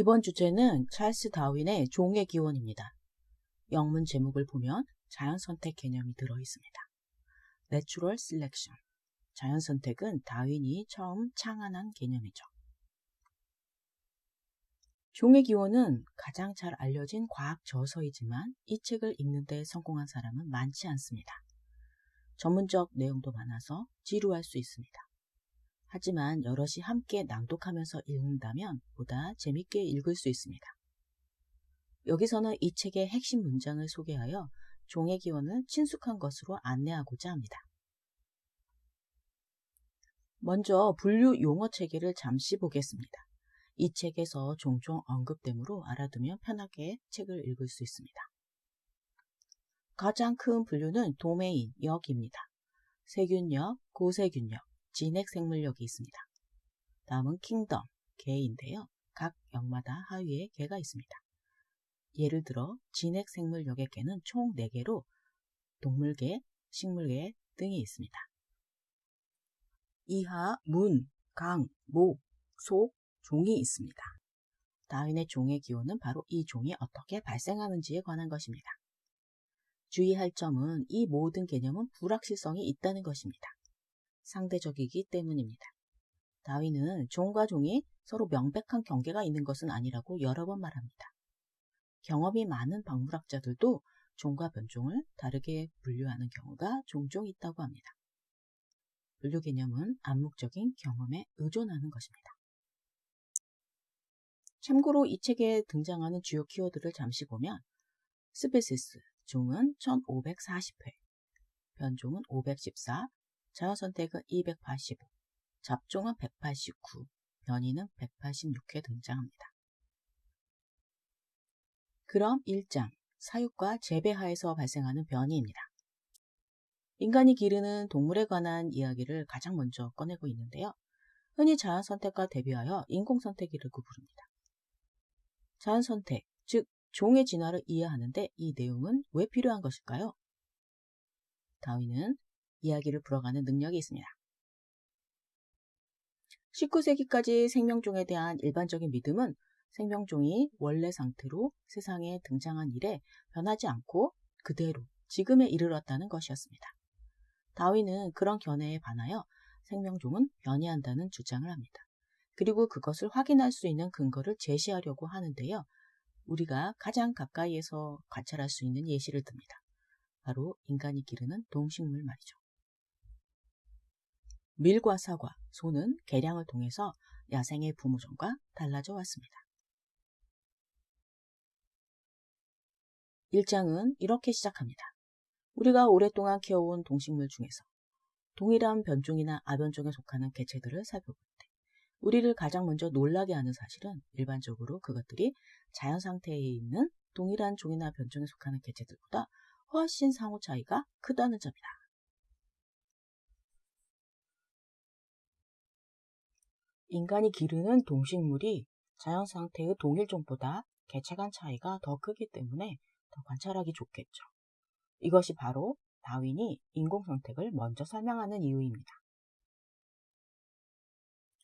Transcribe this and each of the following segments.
이번 주제는 찰스 다윈의 종의 기원입니다. 영문 제목을 보면 자연 선택 개념이 들어 있습니다. Natural Selection. 자연 선택은 다윈이 처음 창안한 개념이죠. 종의 기원은 가장 잘 알려진 과학 저서이지만 이 책을 읽는데 성공한 사람은 많지 않습니다. 전문적 내용도 많아서 지루할 수 있습니다. 하지만 여럿이 함께 낭독하면서 읽는다면 보다 재밌게 읽을 수 있습니다. 여기서는 이 책의 핵심 문장을 소개하여 종의 기원을 친숙한 것으로 안내하고자 합니다. 먼저 분류 용어 체계를 잠시 보겠습니다. 이 책에서 종종 언급되므로 알아두면 편하게 책을 읽을 수 있습니다. 가장 큰 분류는 도메인, 역입니다. 세균력, 고세균력, 진핵생물력이 있습니다. 다음은 킹덤, 개인데요. 각 역마다 하위에 개가 있습니다. 예를 들어 진핵생물력의 개는 총 4개로 동물계, 식물계 등이 있습니다. 이하, 문, 강, 목, 속, 종이 있습니다. 다윈의 종의 기호는 바로 이 종이 어떻게 발생하는지에 관한 것입니다. 주의할 점은 이 모든 개념은 불확실성이 있다는 것입니다. 상대적이기 때문입니다. 다윈은 종과 종이 서로 명백한 경계가 있는 것은 아니라고 여러 번 말합니다. 경험이 많은 박물학자들도 종과 변종을 다르게 분류하는 경우가 종종 있다고 합니다. 분류 개념은 암묵적인 경험에 의존하는 것입니다. 참고로 이 책에 등장하는 주요 키워드를 잠시 보면 species, 종은 1540회, 변종은 514, 자연선택은 285, 잡종은 189, 변이는 186회 등장합니다. 그럼 1장, 사육과 재배하에서 발생하는 변이입니다. 인간이 기르는 동물에 관한 이야기를 가장 먼저 꺼내고 있는데요. 흔히 자연 선택과 대비하여 인공 선택이라고 부릅니다. 자연 선택, 즉 종의 진화를 이해하는데 이 내용은 왜 필요한 것일까요? 다윈은 이야기를 풀어가는 능력이 있습니다. 19세기까지 생명종에 대한 일반적인 믿음은 생명종이 원래 상태로 세상에 등장한 이래 변하지 않고 그대로 지금에 이르렀다는 것이었습니다. 다윈은 그런 견해에 반하여 생명종은 변이한다는 주장을 합니다. 그리고 그것을 확인할 수 있는 근거를 제시하려고 하는데요. 우리가 가장 가까이에서 관찰할 수 있는 예시를 듭니다. 바로 인간이 기르는 동식물 말이죠. 밀과 사과, 소는 개량을 통해서 야생의 부모종과 달라져 왔습니다. 1장은 이렇게 시작합니다. 우리가 오랫동안 키워온 동식물 중에서 동일한 변종이나 아변종에 속하는 개체들을 살펴볼 때 우리를 가장 먼저 놀라게 하는 사실은 일반적으로 그것들이 자연 상태에 있는 동일한 종이나 변종에 속하는 개체들보다 훨씬 상호 차이가 크다는 점이다. 인간이 기르는 동식물이 자연 상태의 동일종보다 개체 간 차이가 더 크기 때문에 더 관찰하기 좋겠죠. 이것이 바로 다윈이 인공선택을 먼저 설명하는 이유입니다.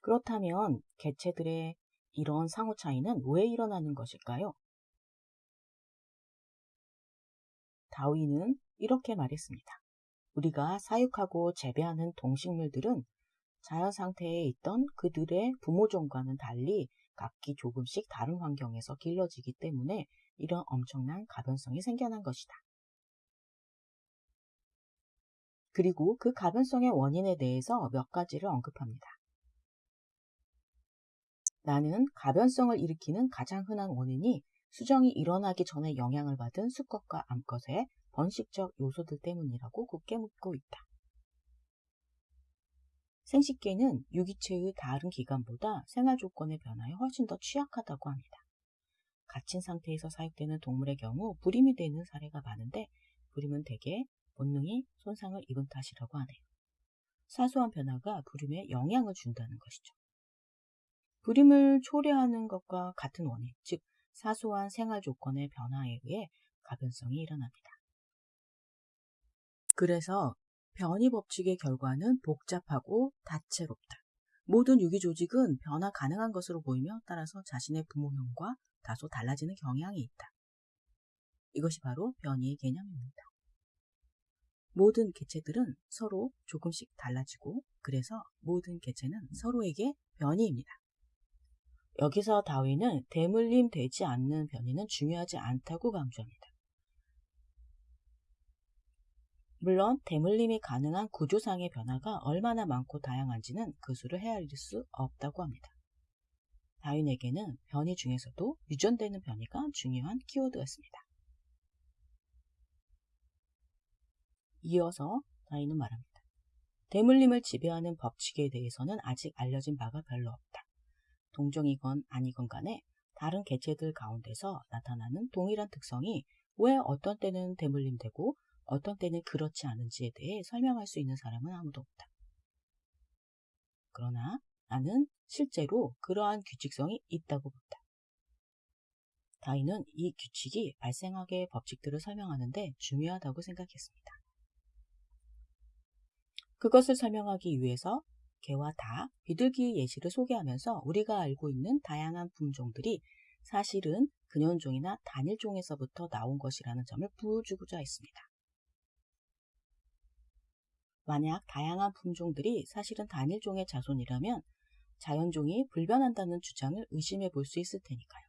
그렇다면 개체들의 이런 상호 차이는 왜 일어나는 것일까요? 다윈은 이렇게 말했습니다. 우리가 사육하고 재배하는 동식물들은 자연 상태에 있던 그들의 부모종과는 달리 각기 조금씩 다른 환경에서 길러지기 때문에 이런 엄청난 가변성이 생겨난 것이다. 그리고 그 가변성의 원인에 대해서 몇 가지를 언급합니다. 나는 가변성을 일으키는 가장 흔한 원인이 수정이 일어나기 전에 영향을 받은 수컷과 암컷의 번식적 요소들 때문이라고 굳게 묻고 있다. 생식계는 유기체의 다른 기관보다 생활 조건의 변화에 훨씬 더 취약하다고 합니다. 갇힌 상태에서 사육되는 동물의 경우 불임이 되는 사례가 많은데 불임은 대개 본능이 손상을 입은 탓이라고 하네요. 사소한 변화가 불임에 영향을 준다는 것이죠. 불임을 초래하는 것과 같은 원인, 즉 사소한 생활 조건의 변화에 의해 가변성이 일어납니다. 그래서 변이 법칙의 결과는 복잡하고 다채롭다. 모든 유기 조직은 변화 가능한 것으로 보이며 따라서 자신의 부모형과 다소 달라지는 경향이 있다. 이것이 바로 변이의 개념입니다. 모든 개체들은 서로 조금씩 달라지고 그래서 모든 개체는 서로에게 변이입니다. 여기서 다윈은 대물림 되지 않는 변이는 중요하지 않다고 강조합니다. 물론 대물림이 가능한 구조상의 변화가 얼마나 많고 다양한지는 그 수를 헤아릴 수 없다고 합니다. 다윈에게는 변이 중에서도 유전되는 변이가 중요한 키워드였습니다. 이어서 다윈은 말합니다. 대물림을 지배하는 법칙에 대해서는 아직 알려진 바가 별로 없다. 동종이건 아니건 간에 다른 개체들 가운데서 나타나는 동일한 특성이 왜 어떤 때는 대물림되고 어떤 때는 그렇지 않은지에 대해 설명할 수 있는 사람은 아무도 없다. 그러나 나는 실제로 그러한 규칙성이 있다고 본다. 다인은 이 규칙이 발생하게 법칙들을 설명하는데 중요하다고 생각했습니다. 그것을 설명하기 위해서 개와 다, 비둘기의 예시를 소개하면서 우리가 알고 있는 다양한 품종들이 사실은 근연종이나 단일종에서부터 나온 것이라는 점을 보여주고자 했습니다. 만약 다양한 품종들이 사실은 단일종의 자손이라면 자연종이 불변한다는 주장을 의심해 볼 수 있을 테니까요.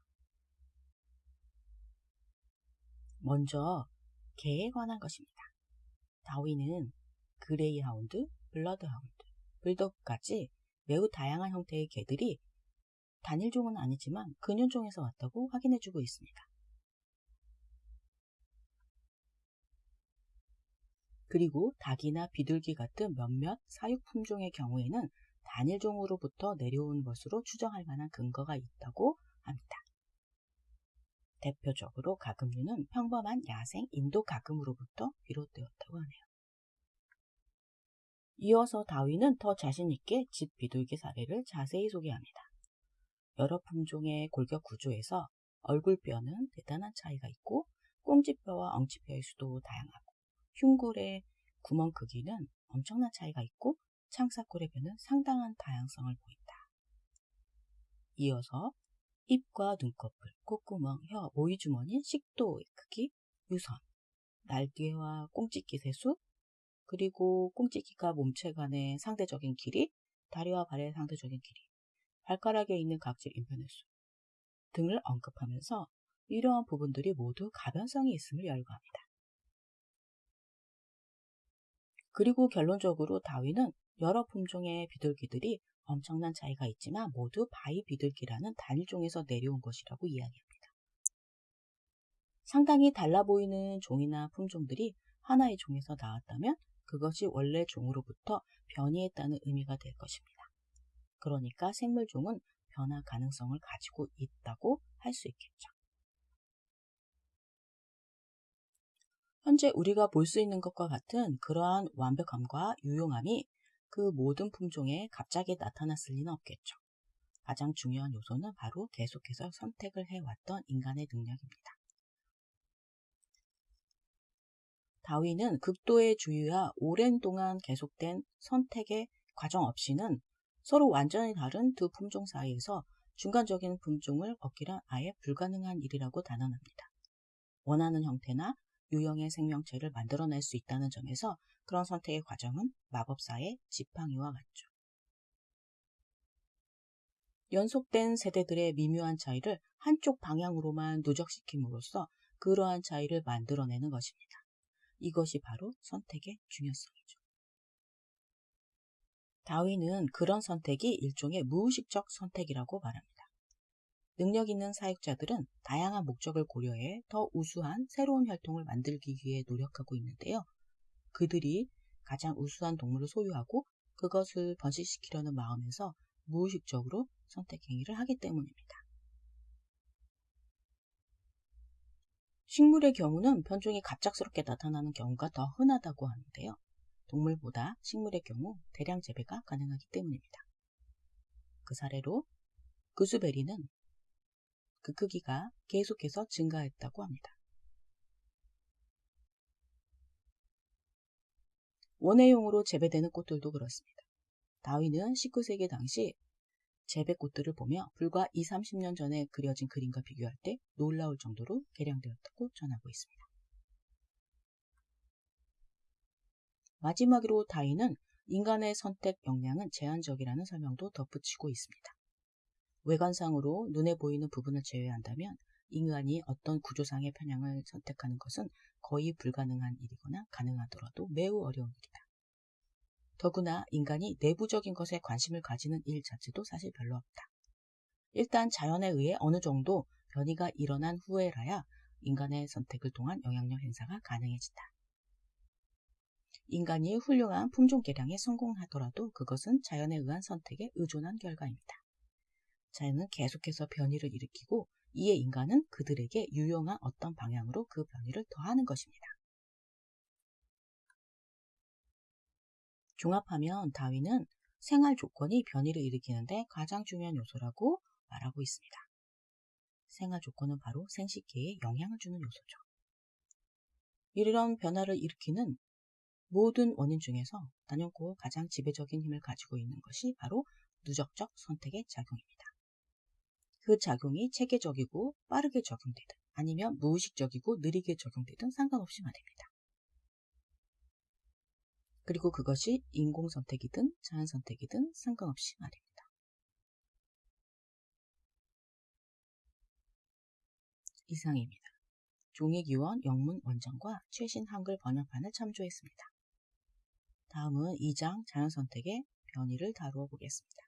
먼저 개에 관한 것입니다. 다윈은 그레이하운드, 블러드하운드, 불독까지 매우 다양한 형태의 개들이 단일종은 아니지만 근현종에서 왔다고 확인해주고 있습니다. 그리고 닭이나 비둘기 같은 몇몇 사육 품종의 경우에는 단일종으로부터 내려온 것으로 추정할 만한 근거가 있다고 합니다. 대표적으로 가금류는 평범한 야생 인도 가금으로부터 비롯되었다고 하네요. 이어서 다윈은 더 자신있게 집 비둘기 사례를 자세히 소개합니다. 여러 품종의 골격 구조에서 얼굴뼈는 대단한 차이가 있고 꽁지뼈와 엉치뼈의 수도 다양하고 흉굴의 구멍 크기는 엄청난 차이가 있고 창사골의 뼈는 상당한 다양성을 보인다. 이어서 입과 눈꺼풀, 콧구멍, 혀, 모이주머니, 식도의 크기, 유선, 날개와 꽁찍기 세수, 그리고 꽁찍기가 몸체 간의 상대적인 길이, 다리와 발의 상대적인 길이, 발가락에 있는 각질 인변횟수 등을 언급하면서 이러한 부분들이 모두 가변성이 있음을 열거합니다. 그리고 결론적으로 다윈은 여러 품종의 비둘기들이 엄청난 차이가 있지만 모두 바위 비둘기라는 단일종에서 내려온 것이라고 이야기합니다. 상당히 달라 보이는 종이나 품종들이 하나의 종에서 나왔다면 그것이 원래 종으로부터 변이했다는 의미가 될 것입니다. 그러니까 생물종은 변화 가능성을 가지고 있다고 할 수 있겠죠. 현재 우리가 볼 수 있는 것과 같은 그러한 완벽함과 유용함이 그 모든 품종에 갑자기 나타났을 리는 없겠죠. 가장 중요한 요소는 바로 계속해서 선택을 해왔던 인간의 능력입니다. 다윈은 극도의 주의와 오랜 동안 계속된 선택의 과정 없이는 서로 완전히 다른 두 품종 사이에서 중간적인 품종을 얻기란 아예 불가능한 일이라고 단언합니다. 원하는 형태나 유형의 생명체를 만들어낼 수 있다는 점에서 그런 선택의 과정은 마법사의 지팡이와 같죠. 연속된 세대들의 미묘한 차이를 한쪽 방향으로만 누적시킴으로써 그러한 차이를 만들어내는 것입니다. 이것이 바로 선택의 중요성이죠. 다윈은 그런 선택이 일종의 무의식적 선택이라고 말합니다. 능력 있는 사육자들은 다양한 목적을 고려해 더 우수한 새로운 혈통을 만들기 위해 노력하고 있는데요. 그들이 가장 우수한 동물을 소유하고 그것을 번식시키려는 마음에서 무의식적으로 선택 행위를 하기 때문입니다. 식물의 경우는 변종이 갑작스럽게 나타나는 경우가 더 흔하다고 하는데요. 동물보다 식물의 경우 대량 재배가 가능하기 때문입니다. 그 사례로 그수베리는 그 크기가 계속해서 증가했다고 합니다. 원예용으로 재배되는 꽃들도 그렇습니다. 다윈은 19세기 당시 재배꽃들을 보며 불과 2, 30년 전에 그려진 그림과 비교할 때 놀라울 정도로 개량되었다고 전하고 있습니다. 마지막으로 다윈은 인간의 선택 역량은 제한적이라는 설명도 덧붙이고 있습니다. 외관상으로 눈에 보이는 부분을 제외한다면 인간이 어떤 구조상의 편향을 선택하는 것은 거의 불가능한 일이거나 가능하더라도 매우 어려운 일이다. 더구나 인간이 내부적인 것에 관심을 가지는 일 자체도 사실 별로 없다. 일단 자연에 의해 어느 정도 변이가 일어난 후에라야 인간의 선택을 통한 영향력 행사가 가능해진다. 인간이 훌륭한 품종 개량에 성공하더라도 그것은 자연에 의한 선택에 의존한 결과입니다. 자연은 계속해서 변이를 일으키고 이에 인간은 그들에게 유용한 어떤 방향으로 그 변이를 더하는 것입니다. 종합하면 다윈은 생활 조건이 변이를 일으키는데 가장 중요한 요소라고 말하고 있습니다. 생활 조건은 바로 생식계에 영향을 주는 요소죠. 이런 변화를 일으키는 모든 원인 중에서 단연코 가장 지배적인 힘을 가지고 있는 것이 바로 누적적 선택의 작용입니다. 그 작용이 체계적이고 빠르게 적용되든 아니면 무의식적이고 느리게 적용되든 상관없이 말입니다. 그리고 그것이 인공선택이든 자연선택이든 상관없이 말입니다. 이상입니다. 종이기원 영문 원전과 최신 한글 번역판을 참조했습니다. 다음은 2장 자연선택의 변이를 다루어 보겠습니다.